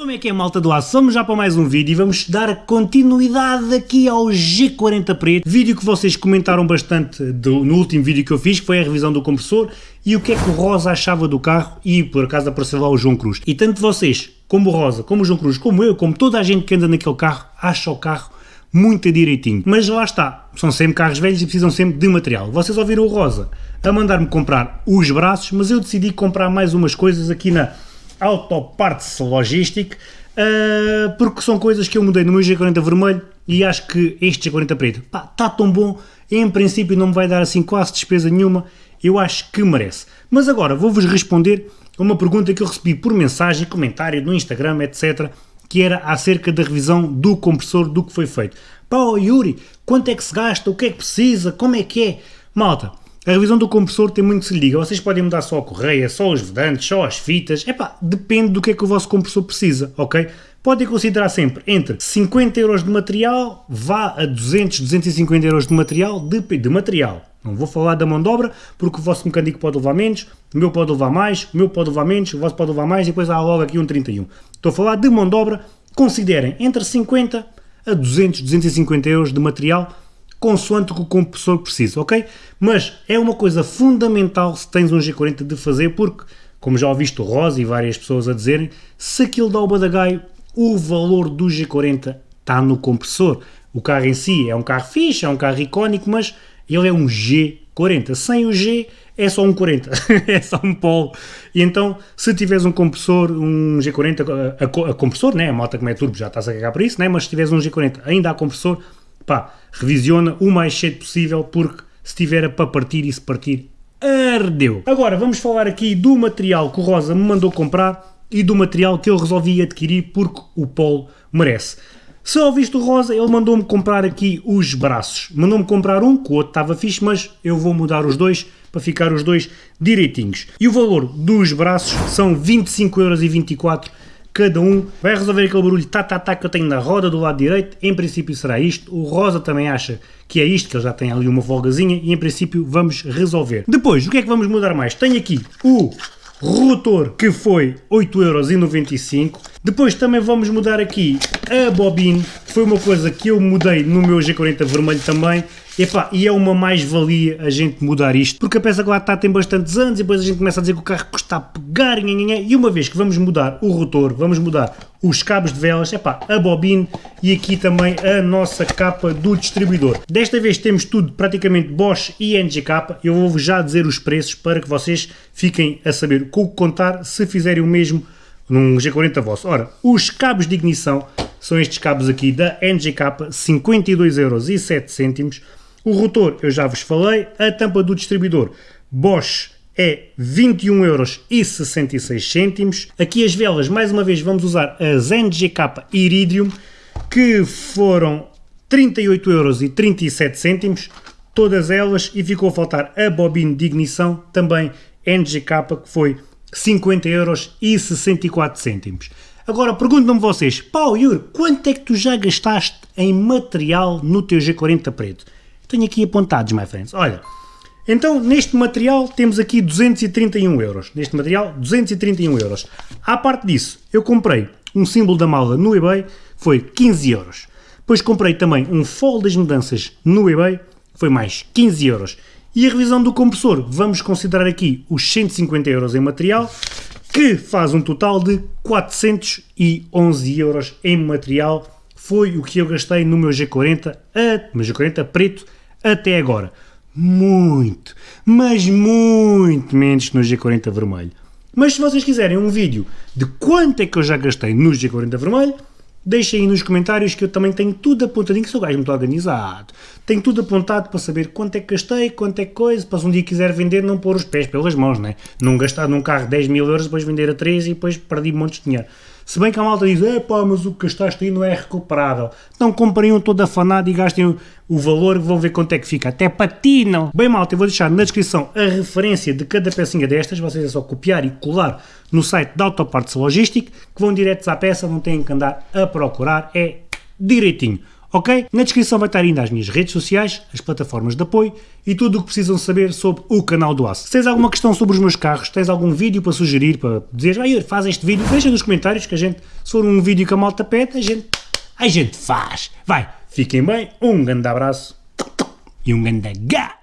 Como é que é malta do aço? Vamos já para mais um vídeo e vamos dar continuidade aqui ao G40 Preto, vídeo que vocês comentaram bastante do, no último vídeo que eu fiz, que foi a revisão do compressor e o que é que o Rosa achava do carro e por acaso apareceu lá o João Cruz. E tanto vocês, como o Rosa, como o João Cruz, como eu, como toda a gente que anda naquele carro, acha o carro muito direitinho. Mas lá está, são sempre carros velhos e precisam sempre de material. Vocês ouviram o Rosa a mandar-me comprar os braços, mas eu decidi comprar mais umas coisas aqui na Autoparts Logistic, uh, porque são coisas que eu mudei no meu G40 vermelho e acho que este G40 preto está tão bom, em princípio não me vai dar assim quase despesa nenhuma, eu acho que merece. Mas agora vou-vos responder a uma pergunta que eu recebi por mensagem, comentário no Instagram, etc., que era acerca da revisão do compressor do que foi feito. Pá, Yuri, quanto é que se gasta, o que é que precisa, como é que é? Malta, a revisão do compressor tem muito que se lhe diga. Vocês podem mudar só a correia, só os vedantes, só as fitas. Epá, depende do que é que o vosso compressor precisa, ok? Podem considerar sempre entre 50 euros de material, vá a 200, 250 euros de material, de, de material. Não vou falar da mão de obra, porque o vosso mecânico pode levar menos, o meu pode levar mais, o meu pode levar menos, o vosso pode levar mais e depois há logo aqui um 31. Estou a falar de mão de obra, considerem entre 50 a 200, 250 euros de material consoante o que o compressor precisa, ok? Mas é uma coisa fundamental se tens um G40 de fazer, porque, como já ouviste o Rosa e várias pessoas a dizerem, se aquilo dá o badagaio, o valor do G40 está no compressor. O carro em si é um carro fixe, é um carro icónico, mas ele é um G40. Sem o G é só um 40, é só um polo. E então, se tiveres um compressor, um G40 a, a, a compressor, né? a moto como é turbo já estás a cagar por isso, né? mas se tiveres um G40 ainda a compressor, pá, revisiona o mais cedo possível porque se tiver para partir e se partir, ardeu. Agora vamos falar aqui do material que o Rosa me mandou comprar e do material que eu resolvi adquirir porque o Polo merece. Se ouviste o Rosa, ele mandou-me comprar aqui os braços. Mandou-me comprar um, que o outro estava fixe, mas eu vou mudar os dois para ficar os dois direitinhos. E o valor dos braços são 25,24€ cada um vai resolver aquele barulho tá, tá, tá que eu tenho na roda do lado direito, em princípio será isto, o Rosa também acha que é isto, que ele já tem ali uma folgazinha. E em princípio vamos resolver. Depois, o que é que vamos mudar mais? Tenho aqui o rotor que foi 8,95€, depois também vamos mudar aqui a bobina, que foi uma coisa que eu mudei no meu G40 vermelho também, Epá, e é uma mais-valia a gente mudar isto, porque a peça que lá está tem bastantes anos e depois a gente começa a dizer que o carro custa a pegar e uma vez que vamos mudar o rotor, vamos mudar os cabos de velas, epá, a bobina e aqui também a nossa capa do distribuidor. Desta vez temos tudo praticamente Bosch e NGK, eu vou já dizer os preços para que vocês fiquem a saber com o que contar se fizerem o mesmo num G40 vosso. Ora, os cabos de ignição são estes cabos aqui da NGK, 52,07€, o rotor eu já vos falei, a tampa do distribuidor Bosch é 21,66€. Aqui as velas, mais uma vez, vamos usar as NGK Iridium, que foram 38,37€, todas elas, e ficou a faltar a bobina de ignição, também NGK, que foi 50,64€. Agora perguntam-me vocês, pau Yuri, quanto é que tu já gastaste em material no teu G40 preto? Tenho aqui apontados, my friends. Olha, então neste material temos aqui 231 euros. Neste material, 231 euros. À parte disso, eu comprei um símbolo da mala no eBay, foi 15 euros. Depois comprei também um fol das mudanças no eBay, foi mais 15 euros. E a revisão do compressor, vamos considerar aqui os 150 euros em material, que faz um total de 411 euros em material. Foi o que eu gastei no meu G40, a, meu G40 preto, até agora. Muito, mas muito menos no G40 vermelho. Mas se vocês quiserem um vídeo de quanto é que eu já gastei no G40 vermelho, deixem aí nos comentários que eu também tenho tudo apontadinho, que sou gajo muito organizado. Tenho tudo apontado para saber quanto é que gastei, quanto é que coisa, para se um dia quiser vender não pôr os pés pelas mãos, né? Não gastar num carro 10 mil euros, depois vender a 13 e depois perdi um monte de dinheiro. Se bem que a malta diz, é pá, mas o que gastaste aí não é recuperável. Então comprem um todo afanado e gastem o valor vão ver quanto é que fica. Até patinam. Bem malta, eu vou deixar na descrição a referência de cada pecinha destas. Vocês é só copiar e colar no site da Autoparts Logistic, que vão diretos à peça, não têm que andar a procurar. É direitinho. Ok? Na descrição vai estar ainda as minhas redes sociais, as plataformas de apoio e tudo o que precisam saber sobre o canal do Aço. Se tens alguma questão sobre os meus carros, tens algum vídeo para sugerir, para dizer, ah, faz este vídeo, deixa nos comentários que a gente, se for um vídeo que a malta pede, a gente, a gente faz. Vai, fiquem bem, um grande abraço e um grande gá!